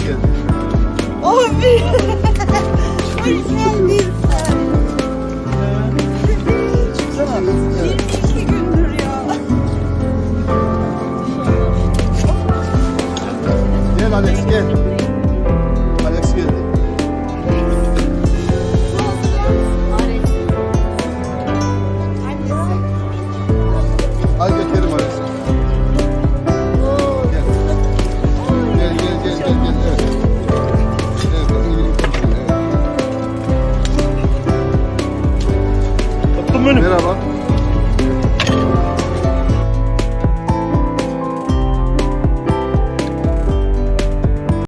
Hoş geldin. Abi. Hoş geldin. Çıksana. 22 gündür ya. Gel Alex gel. Merhaba.